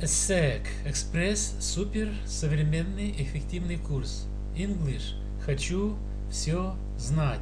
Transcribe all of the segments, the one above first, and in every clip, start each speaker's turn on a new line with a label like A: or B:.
A: ESSEC Экспресс Супер Современный Эффективный Курс English Хочу все знать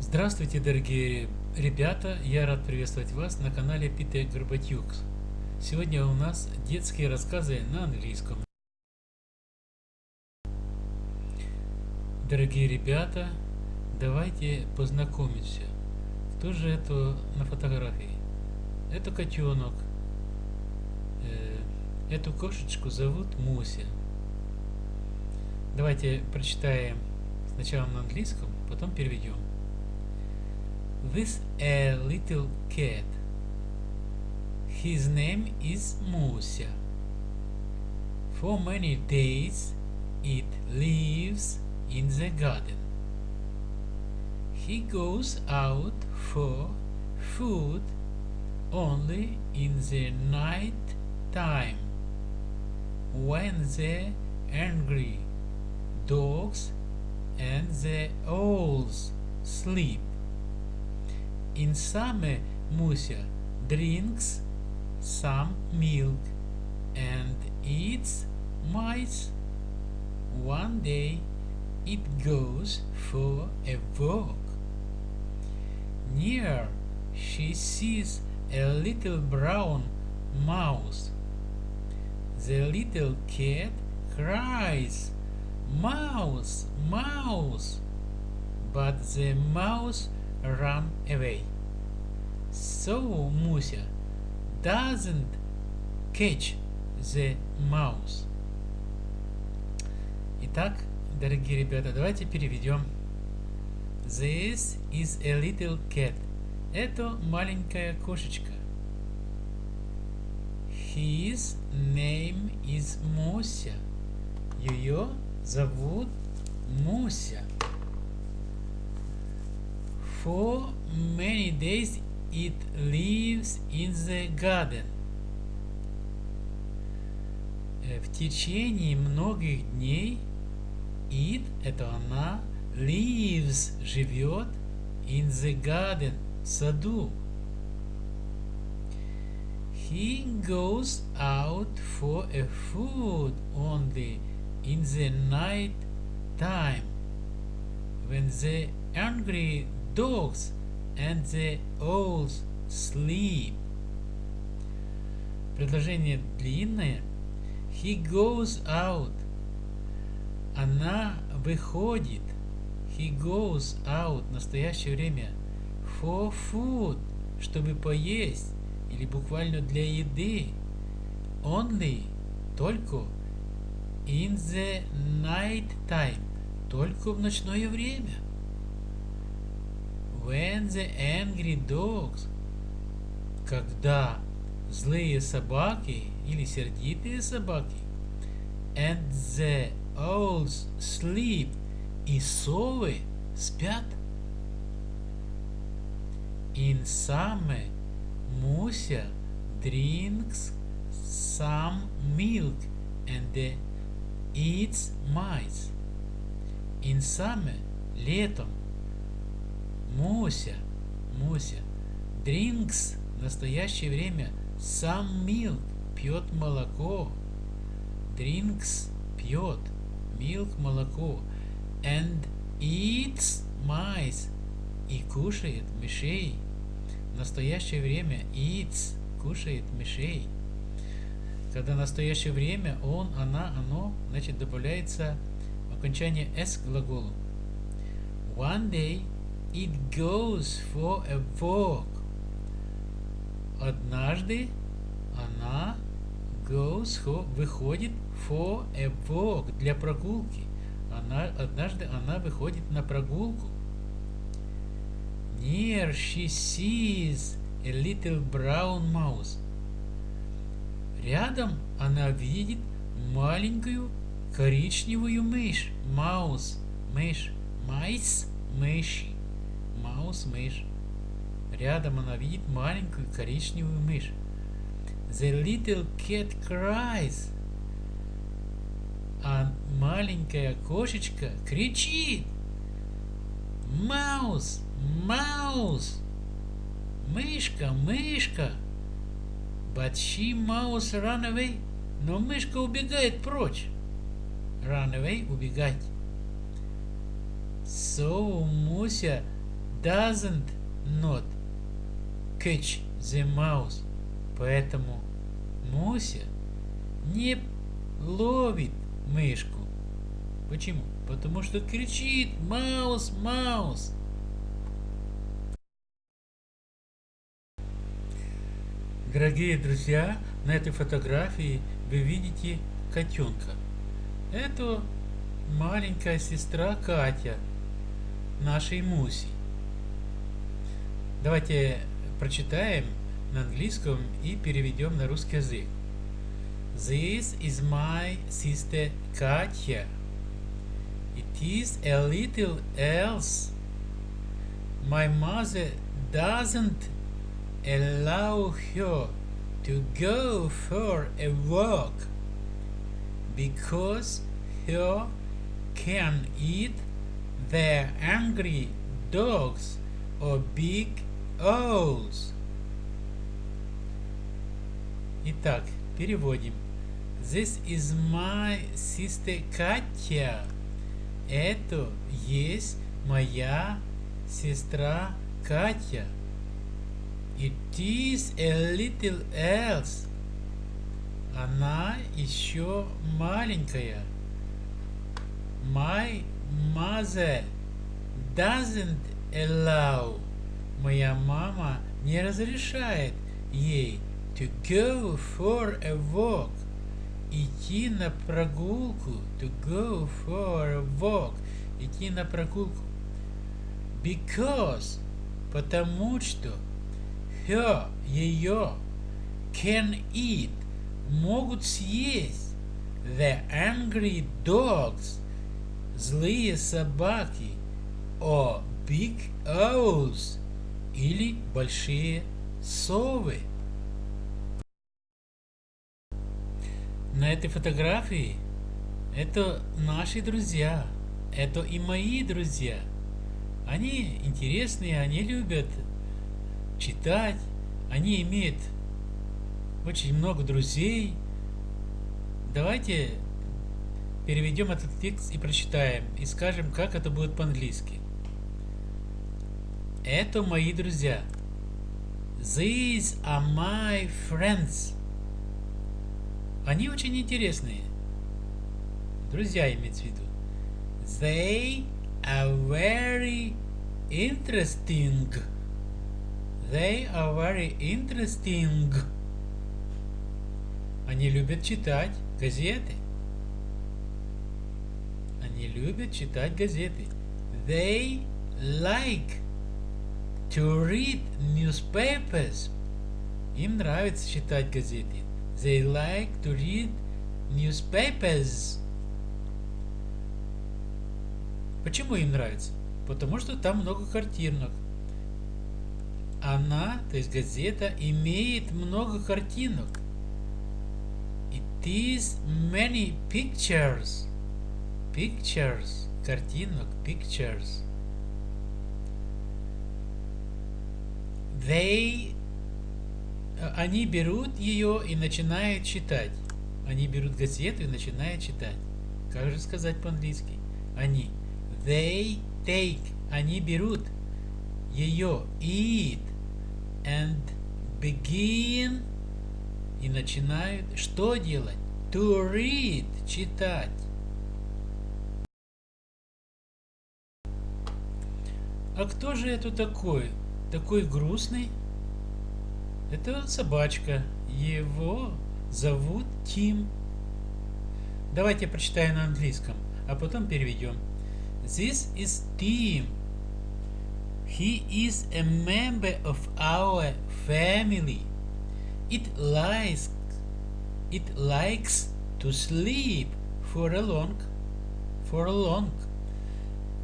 A: Здравствуйте, дорогие ребята! Я рад приветствовать вас на канале Питер Горбатюк. Сегодня у нас детские рассказы на английском. Дорогие ребята, давайте познакомимся. Кто же это на фотографии? Это котенок. Э, эту кошечку зовут Муся. Давайте прочитаем сначала на английском, потом переведем. This a little cat. His name is Musia. For many days it lives in the garden. He goes out for food only in the night time when the angry dogs and the owls sleep. In summer, Musa drinks some milk and eats mice. One day it goes for a walk Near she sees a little brown mouse. The little cat cries, Mouse, mouse! But the mouse ran away. So Musa doesn't catch the mouse. Итак, дорогие ребята, давайте переведем. This is a little cat. Это маленькая кошечка. His name is Муся. Ее зовут Муся. For many days it lives in the garden. В течение многих дней it – это она, lives – живет, in the garden – в саду. He goes out for a food only in the night time when the angry dogs and the owls sleep. Предложение длинное. He goes out. Она выходит. He goes out. Настоящее время. For food. Чтобы поесть или буквально для еды. Only, только. In the night time, только в ночное время. When the angry dogs, когда злые собаки или сердитые собаки, and the owls sleep, и совы спят. Summer, Musa drinks some milk and eats mice. Summer, летом, Муся, Муся, drinks, настоящее время, some milk, пьет молоко. Drinks, пьет, milk, молоко. And eats mice, и кушает мышей настоящее время eats, кушает мышей. Когда настоящее время он, она, оно, значит добавляется окончание s глаголу. One day it goes for a walk. Однажды она goes, выходит for a walk, для прогулки. Она, однажды она выходит на прогулку. Near she sees a little brown mouse. Рядом она видит маленькую коричневую мышь. Маус, мышь. Майс, мышь. Маус, мышь. Рядом она видит маленькую коричневую мышь. The little cat cries. А маленькая кошечка кричит. Маус, Маус! Мышка, мышка. Mouse run away. Но мышка убегает прочь. Away – убегать. So Musa doesn't not catch the mouse. Поэтому Муся не ловит мышку. Почему? Потому что кричит «Маус, Маус!» Дорогие друзья, на этой фотографии вы видите котенка. Это маленькая сестра Катя, нашей Муси. Давайте прочитаем на английском и переведем на русский язык. This is my sister Katya. It is a little else. My mother doesn't allow her to go for a walk because her can eat the angry dogs or big owls. Итак, переводим. This is my sister Katya. Это есть моя сестра Катя. It is a little else. Она еще маленькая. My mother doesn't allow. Моя мама не разрешает ей to go for a walk. Идти на прогулку. To go for a walk. Идти на прогулку. Because. Потому что. Her. Ее. Can eat. Могут съесть. The angry dogs. Злые собаки. Or big owls. Или большие совы. На этой фотографии это наши друзья. Это и мои друзья. Они интересные, они любят читать, они имеют очень много друзей. Давайте переведем этот текст и прочитаем, и скажем, как это будет по-английски. Это мои друзья. These are my friends. Они очень интересные. Друзья имеется в виду. They are very interesting. They are very interesting. Они любят читать газеты. Они любят читать газеты. They like to read newspapers. Им нравится читать газеты. They like to read newspapers. Почему им нравится? Потому что там много картинок. Она, то есть газета, имеет много картинок. It is many pictures. Pictures. Картинок. Pictures. They они берут ее и начинают читать. Они берут газету и начинают читать. Как же сказать по-английски? Они. They take. Они берут ее. Eat. And begin. И начинают что делать? To read. Читать. А кто же это такой? Такой грустный? Это собачка. Его зовут Тим. Давайте прочитаем на английском, а потом переведем. This is Tim. He is a member of our family. It likes it likes to sleep for a long for a long.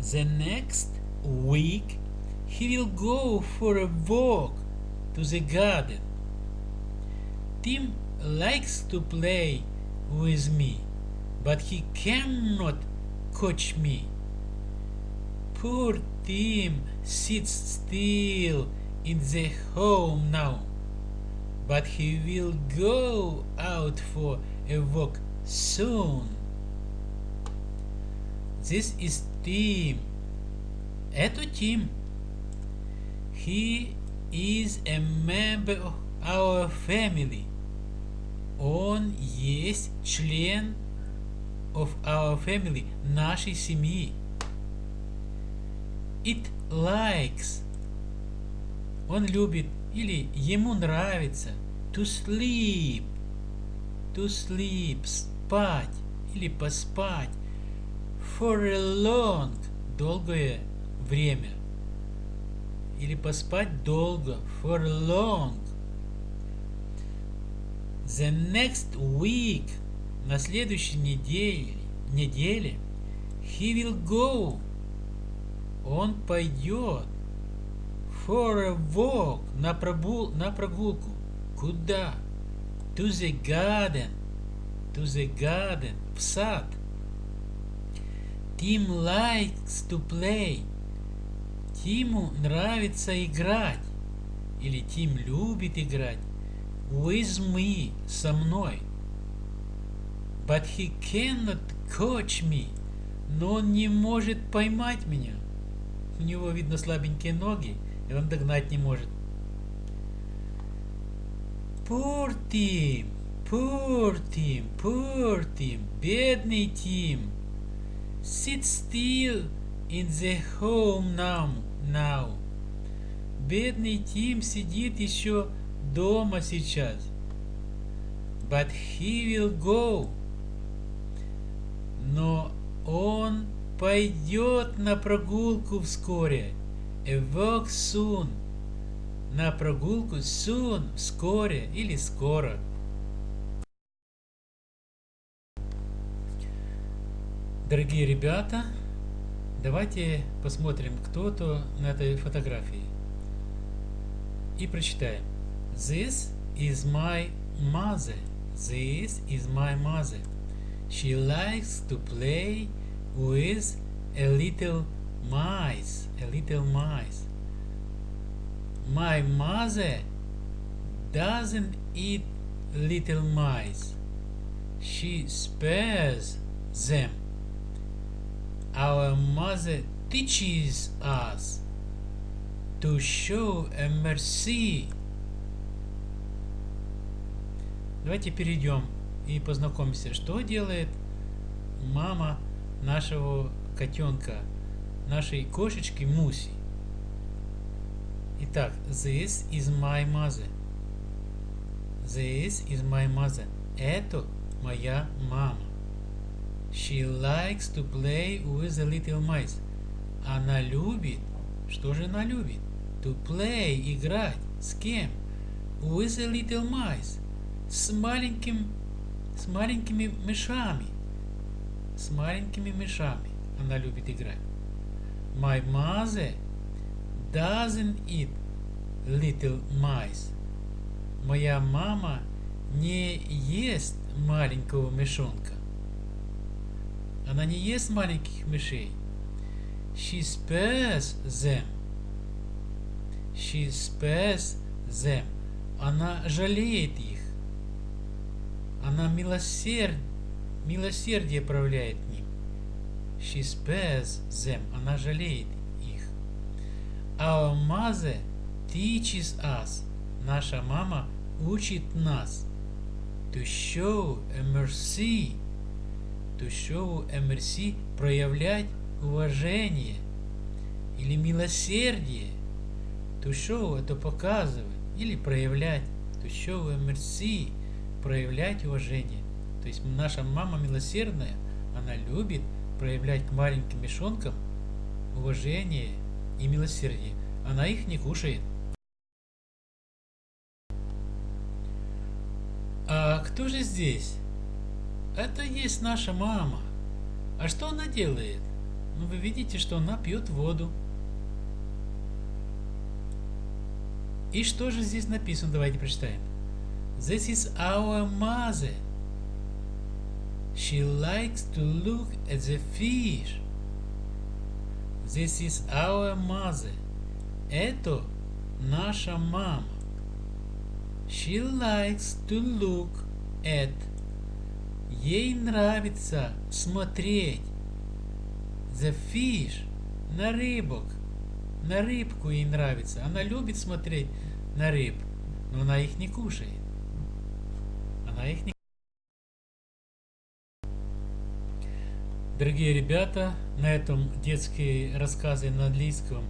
A: The next week he will go for a walk to the garden. Tim likes to play with me, but he cannot catch me. Poor Tim sits still in the home now, but he will go out for a walk soon. This is Tim. Это Тим. He is a member of our family. Он есть член of our family, нашей семьи. It likes. Он любит или ему нравится to sleep. To sleep, спать или поспать. For a long, долгое время. Или поспать долго. For long. The next week, на следующей неделе, неделе, he will go, он пойдет for a walk, на, прогул, на прогулку. Куда? To the garden, to the garden, в сад. Tim likes to play. Тиму нравится играть. Или Тим любит играть. With me, со мной. But he cannot catch me. Но он не может поймать меня. У него, видно, слабенькие ноги, и он догнать не может. Poor Tim, poor Tim, poor Tim, бедный Тим. Sit still in the home now, now. Бедный Тим сидит еще дома сейчас. But he will go. Но он пойдет на прогулку вскоре. A walk soon. На прогулку soon, вскоре или скоро. Дорогие ребята, давайте посмотрим, кто-то на этой фотографии. И прочитаем. This is my mother. This is my mother. She likes to play with a little mice. A little mice. My mother doesn't eat little mice. She spares them. Our mother teaches us to show a mercy Давайте перейдем и познакомимся, что делает мама нашего котенка, нашей кошечки Муси. Итак, this is my mother. This is my mother. Это моя мама. She likes to play with the little mice. Она любит, что же она любит? To play, играть. С кем? With the little mice с маленьким, с маленькими мышами. С маленькими мышами она любит играть. My mother doesn't eat little mice. Моя мама не ест маленького мышонка. Она не ест маленьких мышей. She spares them. She spares them. Она жалеет их. Она милосерд... милосердие проявляет ним. She spares them. Она жалеет их. Our mother teaches us. Наша мама учит нас. To show a mercy. A mercy. Проявлять уважение. Или милосердие. Show это показывать. Или проявлять. A mercy проявлять уважение. То есть наша мама милосердная, она любит проявлять к маленьким мешонкам уважение и милосердие. Она их не кушает. А кто же здесь? Это есть наша мама. А что она делает? Ну, вы видите, что она пьет воду. И что же здесь написано? Давайте прочитаем. This is our mother. She likes to look at the fish. This is our mother. Это наша мама. She likes to look at. Ей нравится смотреть. The fish. На рыбок. На рыбку ей нравится. Она любит смотреть на рыб, но она их не кушает. Она их не Дорогие ребята, на этом детские рассказы на английском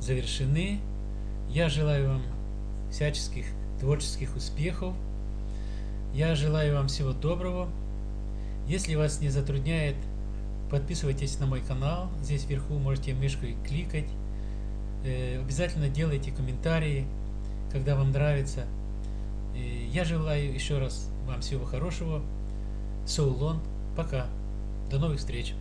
A: завершены. Я желаю вам всяческих творческих успехов. Я желаю вам всего доброго. Если вас не затрудняет, подписывайтесь на мой канал. Здесь вверху можете мышкой кликать. Э, обязательно делайте комментарии, когда вам нравится. Я желаю еще раз вам всего хорошего. So long. Пока. До новых встреч.